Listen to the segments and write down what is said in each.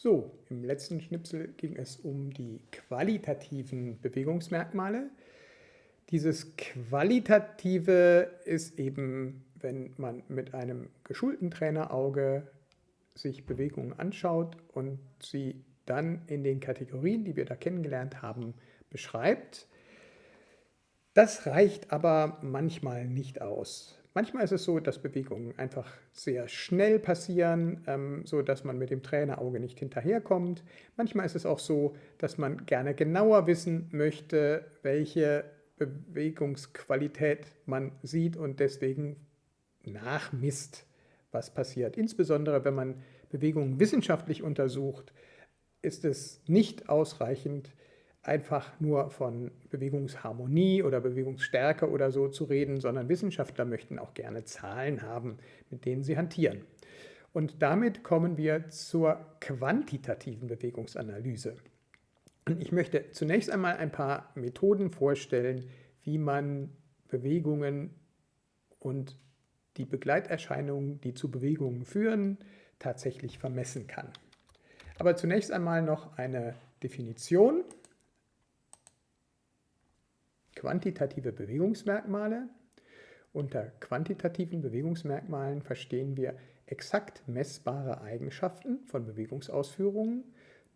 So, im letzten Schnipsel ging es um die qualitativen Bewegungsmerkmale. Dieses Qualitative ist eben, wenn man mit einem geschulten Trainerauge sich Bewegungen anschaut und sie dann in den Kategorien, die wir da kennengelernt haben, beschreibt. Das reicht aber manchmal nicht aus. Manchmal ist es so, dass Bewegungen einfach sehr schnell passieren, ähm, so dass man mit dem Trainerauge nicht hinterherkommt. Manchmal ist es auch so, dass man gerne genauer wissen möchte, welche Bewegungsqualität man sieht und deswegen nachmisst, was passiert. Insbesondere wenn man Bewegungen wissenschaftlich untersucht, ist es nicht ausreichend, einfach nur von Bewegungsharmonie oder Bewegungsstärke oder so zu reden, sondern Wissenschaftler möchten auch gerne Zahlen haben, mit denen sie hantieren. Und damit kommen wir zur quantitativen Bewegungsanalyse. Und ich möchte zunächst einmal ein paar Methoden vorstellen, wie man Bewegungen und die Begleiterscheinungen, die zu Bewegungen führen, tatsächlich vermessen kann. Aber zunächst einmal noch eine Definition. Quantitative Bewegungsmerkmale. Unter quantitativen Bewegungsmerkmalen verstehen wir exakt messbare Eigenschaften von Bewegungsausführungen,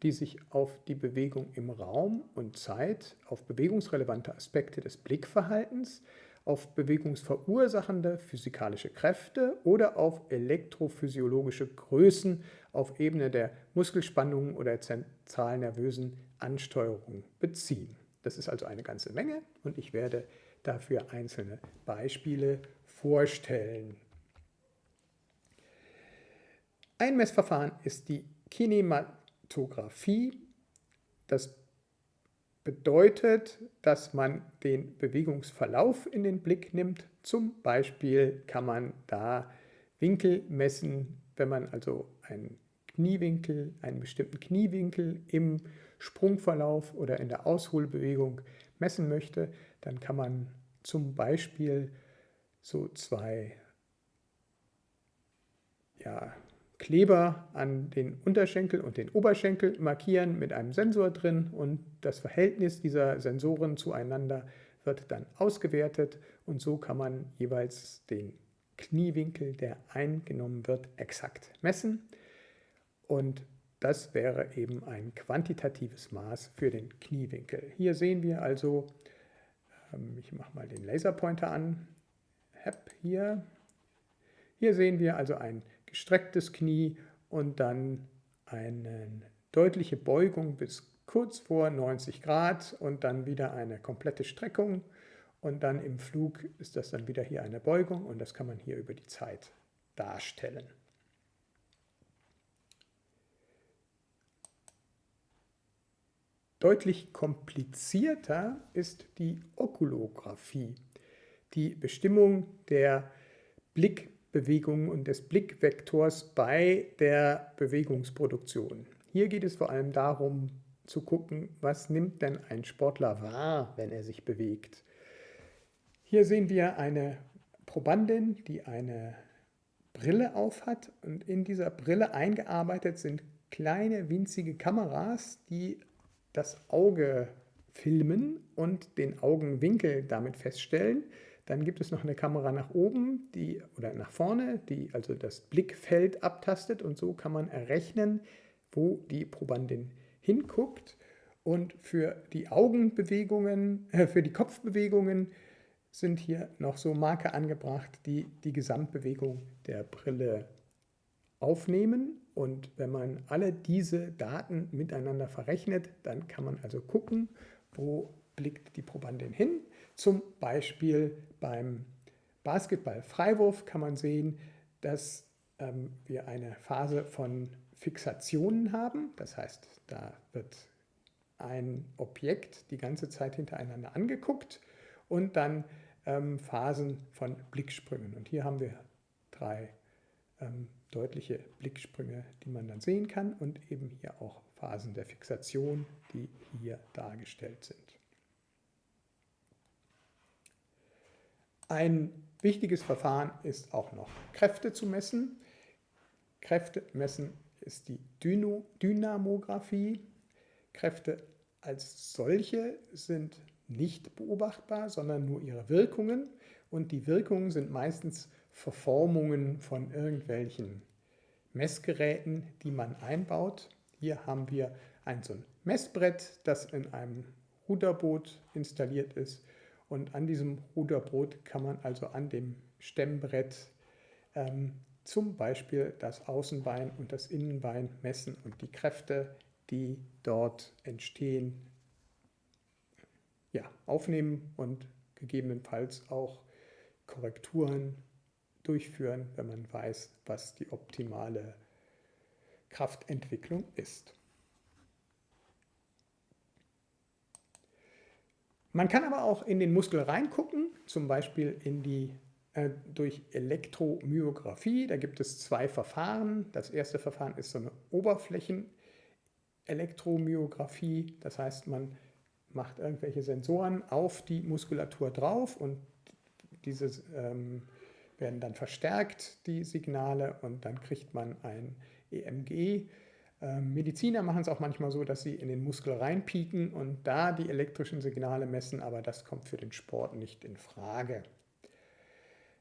die sich auf die Bewegung im Raum und Zeit, auf bewegungsrelevante Aspekte des Blickverhaltens, auf bewegungsverursachende physikalische Kräfte oder auf elektrophysiologische Größen auf Ebene der Muskelspannungen oder zentralnervösen Ansteuerung beziehen. Das ist also eine ganze Menge und ich werde dafür einzelne Beispiele vorstellen. Ein Messverfahren ist die Kinematographie. Das bedeutet, dass man den Bewegungsverlauf in den Blick nimmt. Zum Beispiel kann man da Winkel messen, wenn man also einen Kniewinkel, einen bestimmten Kniewinkel im Sprungverlauf oder in der Ausholbewegung messen möchte, dann kann man zum Beispiel so zwei ja, Kleber an den Unterschenkel und den Oberschenkel markieren mit einem Sensor drin und das Verhältnis dieser Sensoren zueinander wird dann ausgewertet und so kann man jeweils den Kniewinkel, der eingenommen wird, exakt messen. Und das wäre eben ein quantitatives Maß für den Kniewinkel. Hier sehen wir also, ähm, ich mache mal den Laserpointer an, hier. Hier sehen wir also ein gestrecktes Knie und dann eine deutliche Beugung bis kurz vor 90 Grad und dann wieder eine komplette Streckung und dann im Flug ist das dann wieder hier eine Beugung und das kann man hier über die Zeit darstellen. Deutlich komplizierter ist die Okulographie, die Bestimmung der Blickbewegung und des Blickvektors bei der Bewegungsproduktion. Hier geht es vor allem darum zu gucken, was nimmt denn ein Sportler wahr, wenn er sich bewegt. Hier sehen wir eine Probandin, die eine Brille aufhat und in dieser Brille eingearbeitet sind kleine winzige Kameras, die das Auge filmen und den Augenwinkel damit feststellen. Dann gibt es noch eine Kamera nach oben die, oder nach vorne, die also das Blickfeld abtastet und so kann man errechnen, wo die Probandin hinguckt. Und für die Augenbewegungen, äh, für die Kopfbewegungen sind hier noch so Marker angebracht, die die Gesamtbewegung der Brille aufnehmen und wenn man alle diese Daten miteinander verrechnet, dann kann man also gucken, wo blickt die Probandin hin. Zum Beispiel beim Basketball-Freiwurf kann man sehen, dass ähm, wir eine Phase von Fixationen haben. Das heißt, da wird ein Objekt die ganze Zeit hintereinander angeguckt und dann ähm, Phasen von Blicksprüngen. Und hier haben wir drei ähm, deutliche Blicksprünge, die man dann sehen kann und eben hier auch Phasen der Fixation, die hier dargestellt sind. Ein wichtiges Verfahren ist auch noch Kräfte zu messen. Kräfte messen ist die Dyno Dynamographie. Kräfte als solche sind nicht beobachtbar, sondern nur ihre Wirkungen. Und die Wirkungen sind meistens Verformungen von irgendwelchen Messgeräten, die man einbaut. Hier haben wir ein so ein Messbrett, das in einem Ruderboot installiert ist. Und an diesem Ruderboot kann man also an dem Stemmbrett ähm, zum Beispiel das Außenbein und das Innenbein messen und die Kräfte, die dort entstehen, ja, aufnehmen und gegebenenfalls auch Korrekturen durchführen, wenn man weiß, was die optimale Kraftentwicklung ist. Man kann aber auch in den Muskel reingucken, zum Beispiel in die, äh, durch Elektromyographie. Da gibt es zwei Verfahren. Das erste Verfahren ist so eine Oberflächen-Elektromyographie. Das heißt, man macht irgendwelche Sensoren auf die Muskulatur drauf und diese ähm, werden dann verstärkt, die Signale, und dann kriegt man ein EMG. Ähm, Mediziner machen es auch manchmal so, dass sie in den Muskel reinpieken und da die elektrischen Signale messen, aber das kommt für den Sport nicht in Frage.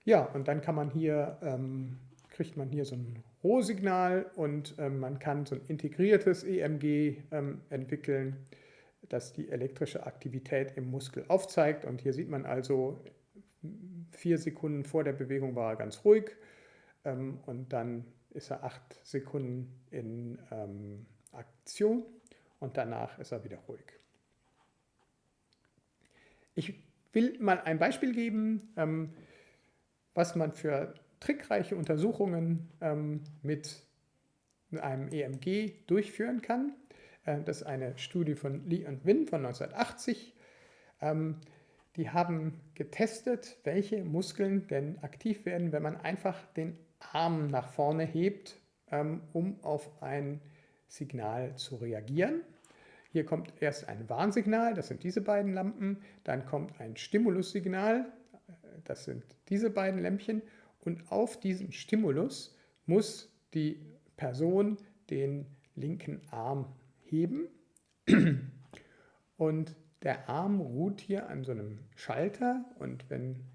Ja, und dann kann man hier, ähm, kriegt man hier so ein Rohsignal und ähm, man kann so ein integriertes EMG ähm, entwickeln, das die elektrische Aktivität im Muskel aufzeigt. Und hier sieht man also, vier Sekunden vor der Bewegung war er ganz ruhig ähm, und dann ist er acht Sekunden in ähm, Aktion und danach ist er wieder ruhig. Ich will mal ein Beispiel geben, ähm, was man für trickreiche Untersuchungen ähm, mit einem EMG durchführen kann. Äh, das ist eine Studie von Lee und Win von 1980. Die haben getestet, welche Muskeln denn aktiv werden, wenn man einfach den Arm nach vorne hebt, ähm, um auf ein Signal zu reagieren. Hier kommt erst ein Warnsignal, das sind diese beiden Lampen, dann kommt ein Stimulussignal, das sind diese beiden Lämpchen. Und auf diesen Stimulus muss die Person den linken Arm heben. Und der Arm ruht hier an so einem Schalter und wenn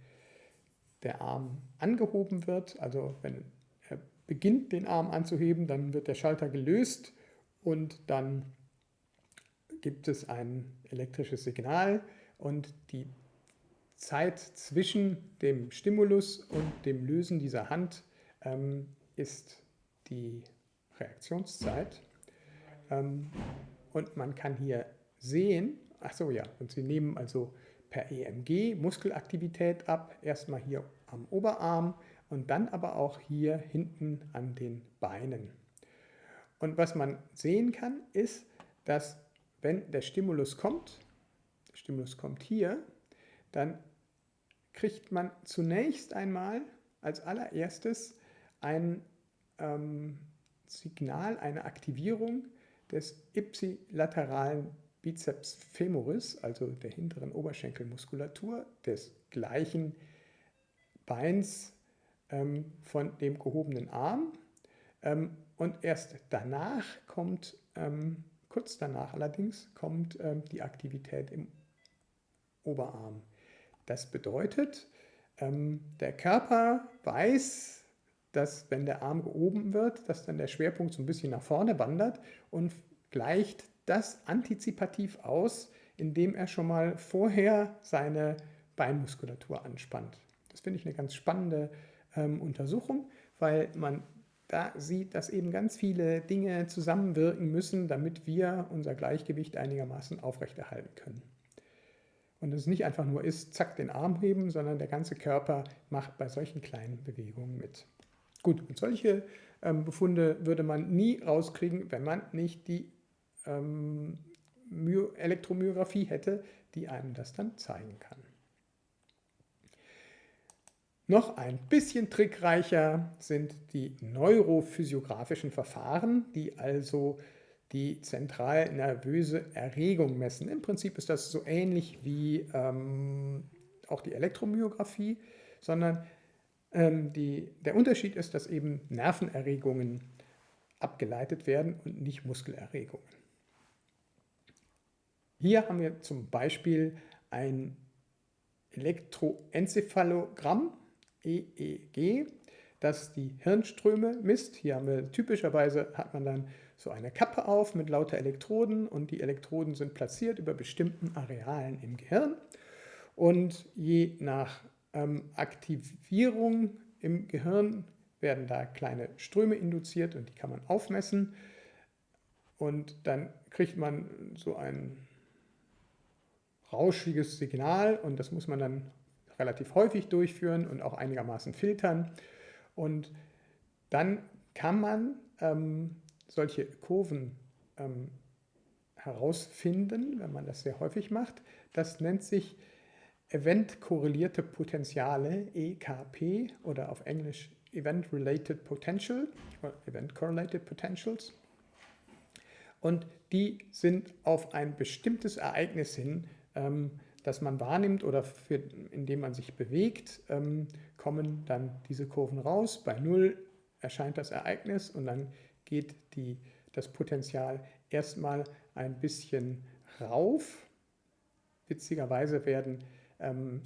der Arm angehoben wird, also wenn er beginnt den Arm anzuheben, dann wird der Schalter gelöst und dann gibt es ein elektrisches Signal und die Zeit zwischen dem Stimulus und dem Lösen dieser Hand ähm, ist die Reaktionszeit. Ähm, und man kann hier sehen, ach so ja, und Sie nehmen also per EMG Muskelaktivität ab, erstmal hier am Oberarm und dann aber auch hier hinten an den Beinen. Und was man sehen kann, ist, dass wenn der Stimulus kommt, der Stimulus kommt hier, dann kriegt man zunächst einmal als allererstes ein ähm, Signal, eine Aktivierung des ipsilateralen Bizeps femoris, also der hinteren Oberschenkelmuskulatur des gleichen Beins ähm, von dem gehobenen Arm. Ähm, und erst danach kommt, ähm, kurz danach allerdings, kommt ähm, die Aktivität im Oberarm. Das bedeutet, ähm, der Körper weiß, dass wenn der Arm gehoben wird, dass dann der Schwerpunkt so ein bisschen nach vorne wandert und gleicht das antizipativ aus, indem er schon mal vorher seine Beinmuskulatur anspannt. Das finde ich eine ganz spannende ähm, Untersuchung, weil man da sieht, dass eben ganz viele Dinge zusammenwirken müssen, damit wir unser Gleichgewicht einigermaßen aufrechterhalten können. Und es nicht einfach nur ist, zack, den Arm heben, sondern der ganze Körper macht bei solchen kleinen Bewegungen mit. Gut, und solche ähm, Befunde würde man nie rauskriegen, wenn man nicht die ähm, Elektromyographie hätte, die einem das dann zeigen kann. Noch ein bisschen trickreicher sind die neurophysiografischen Verfahren, die also die zentral nervöse Erregung messen. Im Prinzip ist das so ähnlich wie ähm, auch die Elektromyographie, sondern ähm, die, der Unterschied ist, dass eben Nervenerregungen abgeleitet werden und nicht Muskelerregungen. Hier haben wir zum Beispiel ein Elektroenzephalogramm, EEG, das die Hirnströme misst. Hier haben wir typischerweise hat man dann so eine Kappe auf mit lauter Elektroden und die Elektroden sind platziert über bestimmten Arealen im Gehirn. Und je nach ähm, Aktivierung im Gehirn werden da kleine Ströme induziert und die kann man aufmessen. Und dann kriegt man so ein rauschiges Signal und das muss man dann relativ häufig durchführen und auch einigermaßen filtern. Und dann kann man ähm, solche Kurven ähm, herausfinden, wenn man das sehr häufig macht. Das nennt sich Event-korrelierte Potenziale, EKP, oder auf Englisch Event-Related Potential, Event-Correlated Potentials. Und die sind auf ein bestimmtes Ereignis hin, ähm, das man wahrnimmt oder für, indem man sich bewegt, ähm, kommen dann diese Kurven raus. Bei 0 erscheint das Ereignis und dann geht die, das Potenzial erstmal ein bisschen rauf. Witzigerweise werden ähm,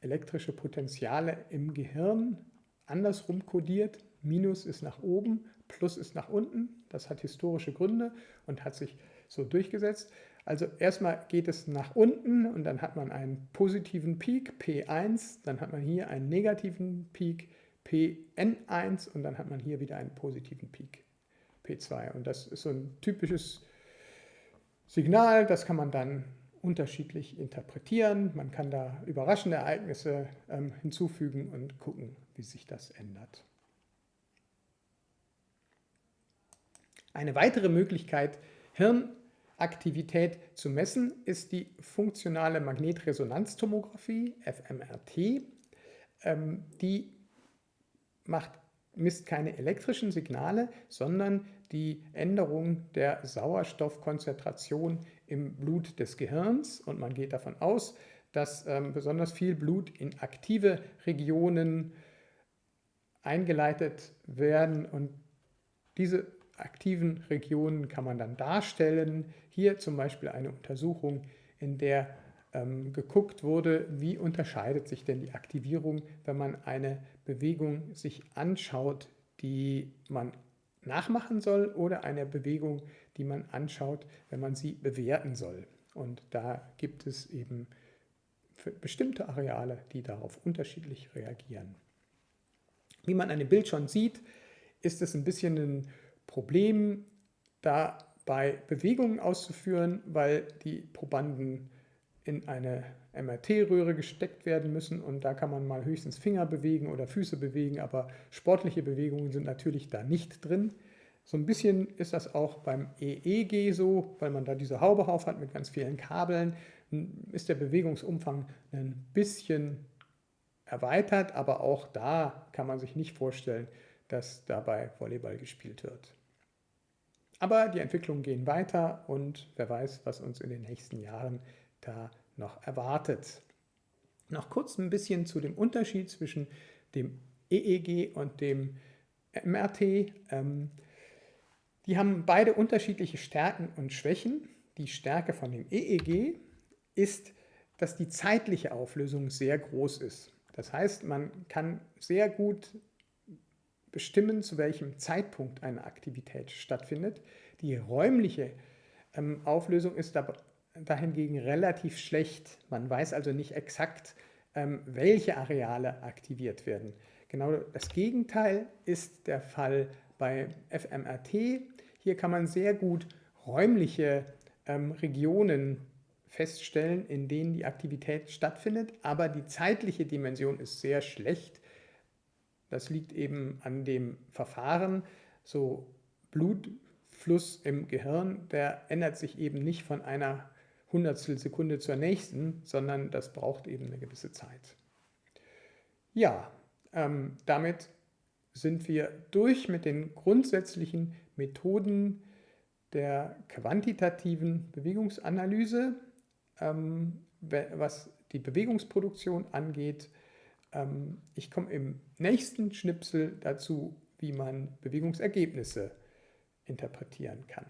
elektrische Potenziale im Gehirn andersrum kodiert. Minus ist nach oben, Plus ist nach unten. Das hat historische Gründe und hat sich so durchgesetzt. Also erstmal geht es nach unten und dann hat man einen positiven Peak, P1, dann hat man hier einen negativen Peak, Pn1 und dann hat man hier wieder einen positiven Peak, P2. Und das ist so ein typisches Signal, das kann man dann unterschiedlich interpretieren. Man kann da überraschende Ereignisse ähm, hinzufügen und gucken, wie sich das ändert. Eine weitere Möglichkeit, Hirnaktivität zu messen, ist die funktionale Magnetresonanztomographie, fMRT. Ähm, die macht, misst keine elektrischen Signale, sondern die Änderung der Sauerstoffkonzentration im Blut des Gehirns. Und man geht davon aus, dass ähm, besonders viel Blut in aktive Regionen eingeleitet werden und diese aktiven Regionen kann man dann darstellen. Hier zum Beispiel eine Untersuchung, in der ähm, geguckt wurde, wie unterscheidet sich denn die Aktivierung, wenn man eine Bewegung sich anschaut, die man nachmachen soll oder eine Bewegung, die man anschaut, wenn man sie bewerten soll. Und da gibt es eben bestimmte Areale, die darauf unterschiedlich reagieren. Wie man an dem Bild schon sieht, ist es ein bisschen ein Problem, dabei Bewegungen auszuführen, weil die Probanden in eine MRT-Röhre gesteckt werden müssen und da kann man mal höchstens Finger bewegen oder Füße bewegen, aber sportliche Bewegungen sind natürlich da nicht drin. So ein bisschen ist das auch beim EEG so, weil man da diese Haube auf hat mit ganz vielen Kabeln, ist der Bewegungsumfang ein bisschen erweitert, aber auch da kann man sich nicht vorstellen, dass dabei Volleyball gespielt wird. Aber die Entwicklungen gehen weiter und wer weiß, was uns in den nächsten Jahren da noch erwartet. Noch kurz ein bisschen zu dem Unterschied zwischen dem EEG und dem MRT. Ähm, die haben beide unterschiedliche Stärken und Schwächen. Die Stärke von dem EEG ist, dass die zeitliche Auflösung sehr groß ist. Das heißt, man kann sehr gut bestimmen, zu welchem Zeitpunkt eine Aktivität stattfindet. Die räumliche ähm, Auflösung ist dahingegen relativ schlecht. Man weiß also nicht exakt, ähm, welche Areale aktiviert werden. Genau das Gegenteil ist der Fall bei fMRT. Hier kann man sehr gut räumliche ähm, Regionen feststellen, in denen die Aktivität stattfindet, aber die zeitliche Dimension ist sehr schlecht. Das liegt eben an dem Verfahren. So Blutfluss im Gehirn, der ändert sich eben nicht von einer Hundertstel Sekunde zur nächsten, sondern das braucht eben eine gewisse Zeit. Ja, ähm, damit sind wir durch mit den grundsätzlichen Methoden der quantitativen Bewegungsanalyse, ähm, was die Bewegungsproduktion angeht. Ähm, ich komme im nächsten Schnipsel dazu, wie man Bewegungsergebnisse interpretieren kann.